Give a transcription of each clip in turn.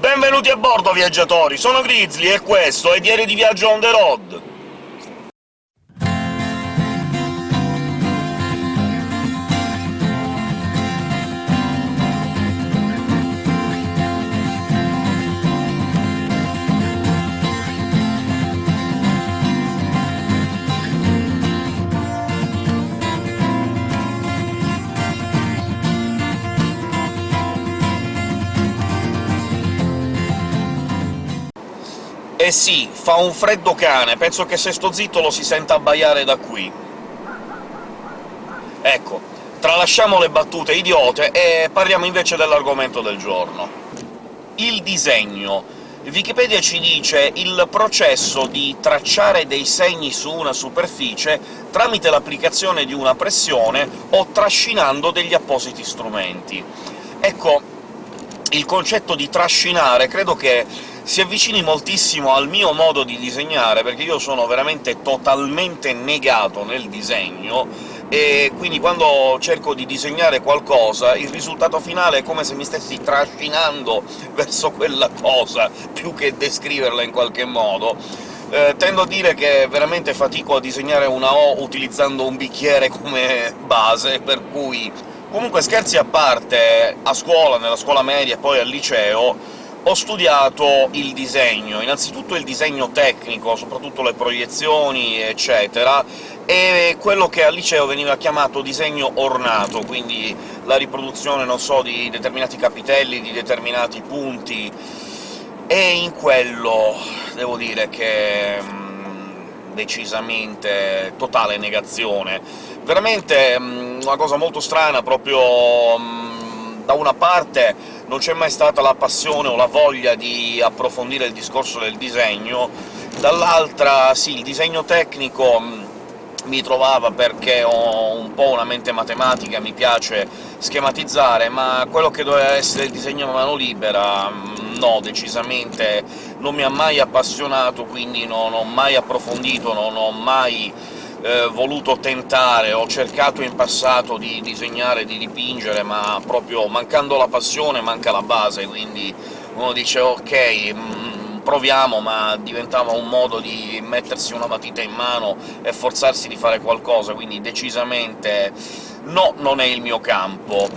Benvenuti a bordo, viaggiatori! Sono Grizzly e questo è Diario di Viaggio on the road! Sì, fa un freddo cane, penso che se sto zitto lo si senta abbaiare da qui. Ecco, tralasciamo le battute idiote e parliamo invece dell'argomento del giorno. Il disegno. Wikipedia ci dice il processo di tracciare dei segni su una superficie tramite l'applicazione di una pressione o trascinando degli appositi strumenti. Ecco, il concetto di trascinare credo che si avvicini moltissimo al mio modo di disegnare, perché io sono veramente totalmente negato nel disegno, e quindi quando cerco di disegnare qualcosa il risultato finale è come se mi stessi trascinando verso quella cosa, più che descriverla in qualche modo. Eh, tendo a dire che veramente fatico a disegnare una O utilizzando un bicchiere come base, per cui... Comunque, scherzi a parte, a scuola, nella scuola media e poi al liceo, ho studiato il disegno, innanzitutto il disegno tecnico, soprattutto le proiezioni, eccetera, e quello che al liceo veniva chiamato disegno ornato, quindi la riproduzione, non so, di determinati capitelli, di determinati punti, e in quello devo dire che mh, decisamente totale negazione. Veramente mh, una cosa molto strana, proprio mh, da una parte non c'è mai stata la passione o la voglia di approfondire il discorso del disegno, dall'altra sì, il disegno tecnico mm, mi trovava perché ho un po' una mente matematica, mi piace schematizzare, ma quello che doveva essere il disegno a mano libera mm, no, decisamente non mi ha mai appassionato, quindi non ho mai approfondito, non ho mai eh, voluto tentare, ho cercato in passato di disegnare, di dipingere, ma proprio mancando la passione manca la base, quindi uno dice «ok, mm, proviamo», ma diventava un modo di mettersi una matita in mano e forzarsi di fare qualcosa, quindi decisamente no, non è il mio campo.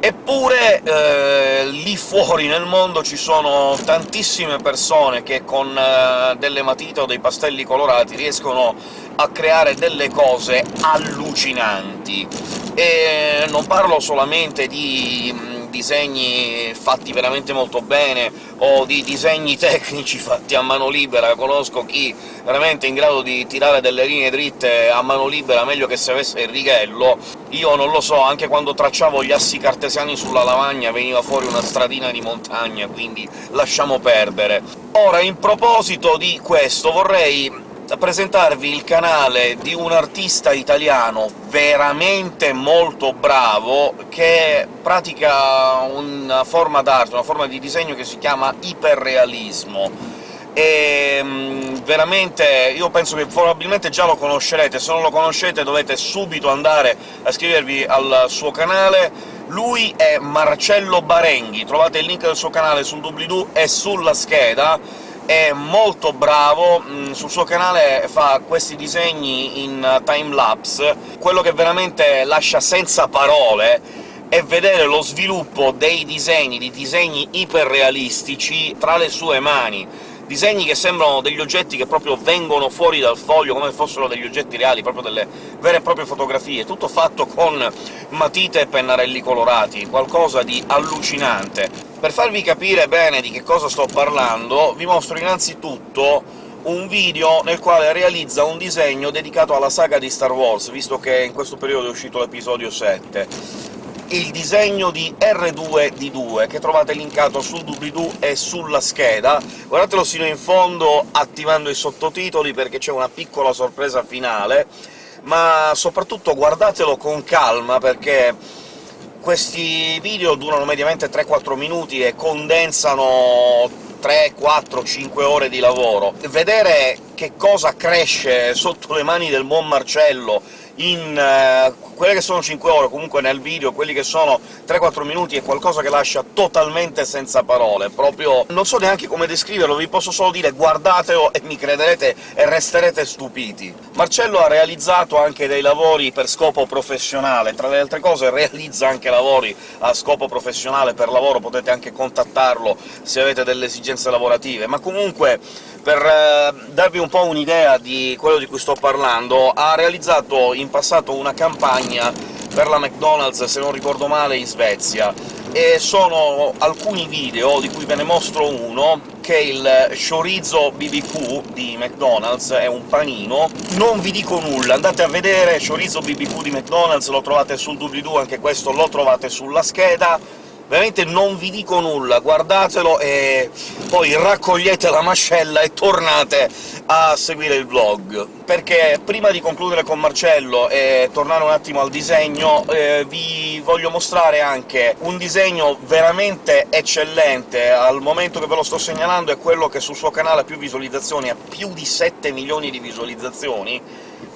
Eppure eh, lì fuori nel mondo ci sono tantissime persone che con eh, delle matite o dei pastelli colorati riescono a creare delle cose allucinanti. E non parlo solamente di mm, disegni fatti veramente molto bene, o di disegni tecnici fatti a mano libera, conosco chi veramente è in grado di tirare delle linee dritte a mano libera meglio che se avesse il righello, io non lo so, anche quando tracciavo gli assi cartesiani sulla lavagna veniva fuori una stradina di montagna, quindi lasciamo perdere. Ora, in proposito di questo, vorrei presentarvi il canale di un artista italiano veramente molto bravo, che pratica una forma d'arte, una forma di disegno che si chiama iperrealismo e mm, veramente io penso che probabilmente già lo conoscerete, se non lo conoscete dovete subito andare a iscrivervi al suo canale. Lui è Marcello Barenghi, trovate il link del suo canale sul doobly-doo e sulla scheda, è molto bravo, mm, sul suo canale fa questi disegni in time-lapse, quello che veramente lascia senza parole è vedere lo sviluppo dei disegni, di disegni iperrealistici tra le sue mani. Disegni che sembrano degli oggetti che proprio vengono fuori dal foglio, come fossero degli oggetti reali, proprio delle vere e proprie fotografie, tutto fatto con matite e pennarelli colorati, qualcosa di allucinante. Per farvi capire bene di che cosa sto parlando, vi mostro innanzitutto un video nel quale realizza un disegno dedicato alla saga di Star Wars, visto che in questo periodo è uscito l'episodio 7 il disegno di R2D2, che trovate linkato sul doobly-doo e sulla scheda. Guardatelo sino in fondo attivando i sottotitoli, perché c'è una piccola sorpresa finale, ma soprattutto guardatelo con calma, perché questi video durano mediamente 3-4 minuti e condensano 3, 4, 5 ore di lavoro. Vedere che cosa cresce sotto le mani del buon Marcello in uh, quelle che sono 5 ore, comunque nel video, quelli che sono 3-4 minuti, è qualcosa che lascia totalmente senza parole, proprio... non so neanche come descriverlo, vi posso solo dire guardatelo e mi crederete e resterete stupiti. Marcello ha realizzato anche dei lavori per scopo professionale, tra le altre cose realizza anche lavori a scopo professionale, per lavoro potete anche contattarlo se avete delle esigenze lavorative, ma comunque per eh, darvi un po' un'idea di quello di cui sto parlando, ha realizzato in passato una campagna per la McDonald's, se non ricordo male, in Svezia, e sono alcuni video, di cui ve ne mostro uno, che è il chorizo BBQ di McDonald's, è un panino. Non vi dico nulla, andate a vedere chorizo BBQ di McDonald's, lo trovate sul doobly-doo, anche questo lo trovate sulla scheda, veramente non vi dico nulla, guardatelo e poi raccogliete la mascella e tornate a seguire il vlog. Perché prima di concludere con Marcello e tornare un attimo al disegno, eh, vi voglio mostrare anche un disegno veramente eccellente, al momento che ve lo sto segnalando è quello che sul suo canale ha più visualizzazioni, ha più di 7 milioni di visualizzazioni,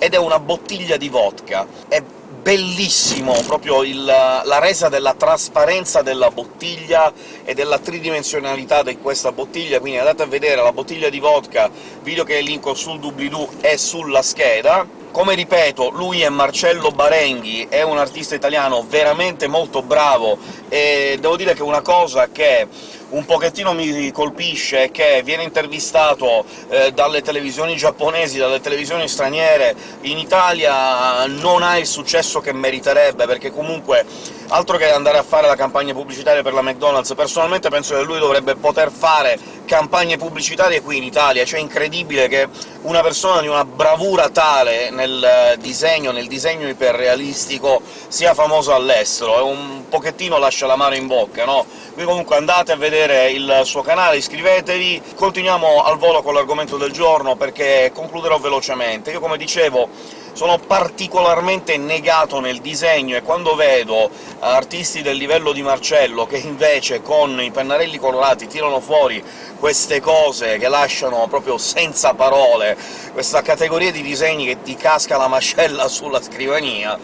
ed è una bottiglia di vodka. È bellissimo proprio il, la resa della trasparenza della bottiglia e della tridimensionalità di questa bottiglia, quindi andate a vedere la bottiglia di vodka, video che linko sul doobly-doo e sulla scheda. Come ripeto, lui è Marcello Barenghi, è un artista italiano veramente molto bravo, e devo dire che una cosa che un pochettino mi colpisce è che viene intervistato eh, dalle televisioni giapponesi, dalle televisioni straniere, in Italia non ha il successo che meriterebbe, perché comunque altro che andare a fare la campagna pubblicitaria per la McDonald's, personalmente penso che lui dovrebbe poter fare campagne pubblicitarie qui in Italia, cioè è incredibile che una persona di una bravura tale nel disegno, nel disegno iperrealistico, sia famoso all'estero, è un pochettino lascia la mano in bocca, no? Quindi comunque andate a vedere il suo canale, iscrivetevi, continuiamo al volo con l'argomento del giorno, perché concluderò velocemente. Io, come dicevo, sono particolarmente negato nel disegno, e quando vedo artisti del livello di Marcello che invece con i pennarelli colorati tirano fuori queste cose che lasciano proprio senza parole, questa categoria di disegni che ti casca la mascella sulla scrivania,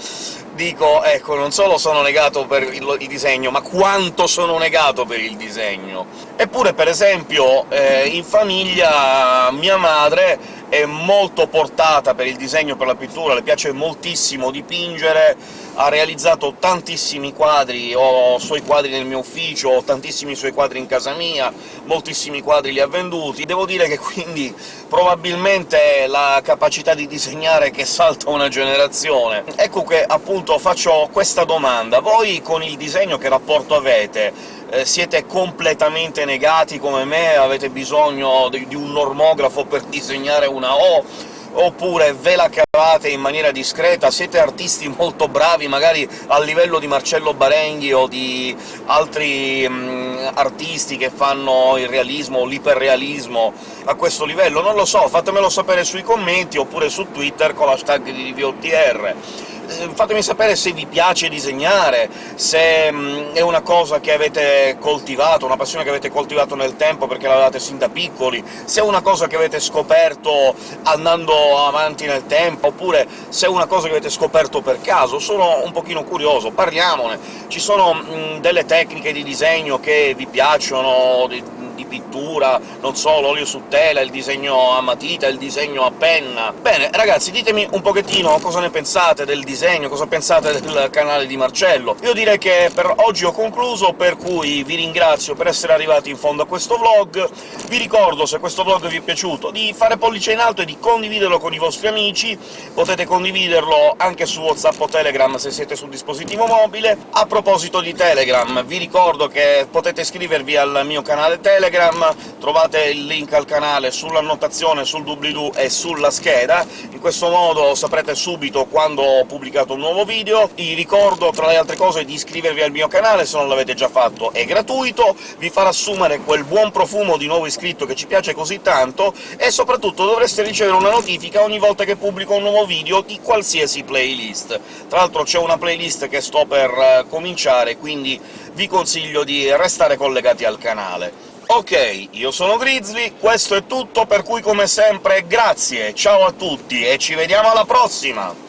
dico, ecco, non solo sono negato per il, il, disegno, ma quanto sono negato per il disegno. Eppure, per esempio, eh, in famiglia mia madre è molto portata per il disegno, per la pittura, le piace moltissimo dipingere, ha realizzato tantissimi quadri, ho suoi quadri nel mio ufficio, ho tantissimi suoi quadri in casa mia, moltissimi quadri li ha venduti. Devo dire che quindi probabilmente la capacità di disegnare che salta una generazione. Ecco che appunto faccio questa domanda. Voi con il disegno che rapporto avete? Eh, siete completamente negati come me, avete bisogno di, di un normografo per disegnare una O, oppure ve la cavate in maniera discreta, siete artisti molto bravi, magari a livello di Marcello Barenghi o di altri mh, artisti che fanno il realismo o l'iperrealismo a questo livello, non lo so, fatemelo sapere sui commenti, oppure su Twitter con l'hashtag di VOTR. Eh, fatemi sapere se vi piace disegnare, se mh, è una cosa che avete coltivato, una passione che avete coltivato nel tempo perché l'avevate sin da piccoli, se è una cosa che avete scoperto andando avanti nel tempo, oppure se è una cosa che avete scoperto per caso. Sono un pochino curioso, parliamone. Ci sono mh, delle tecniche di disegno che vi piacciono, pittura, non so, l'olio su tela, il disegno a matita, il disegno a penna... Bene, ragazzi, ditemi un pochettino cosa ne pensate del disegno, cosa pensate del canale di Marcello. Io direi che per oggi ho concluso, per cui vi ringrazio per essere arrivati in fondo a questo vlog. Vi ricordo, se questo vlog vi è piaciuto, di fare pollice in alto e di condividerlo con i vostri amici, potete condividerlo anche su WhatsApp o Telegram se siete sul dispositivo mobile. A proposito di Telegram, vi ricordo che potete iscrivervi al mio canale Telegram, Telegram, trovate il link al canale sull'annotazione, sul doobly-doo e sulla scheda, in questo modo saprete subito quando ho pubblicato un nuovo video. Vi ricordo, tra le altre cose, di iscrivervi al mio canale, se non l'avete già fatto è gratuito, vi farà assumere quel buon profumo di nuovo iscritto che ci piace così tanto, e soprattutto dovreste ricevere una notifica ogni volta che pubblico un nuovo video di qualsiasi playlist. Tra l'altro c'è una playlist che sto per eh, cominciare, quindi vi consiglio di restare collegati al canale. Ok, io sono Grizzly, questo è tutto, per cui come sempre grazie, ciao a tutti e ci vediamo alla prossima!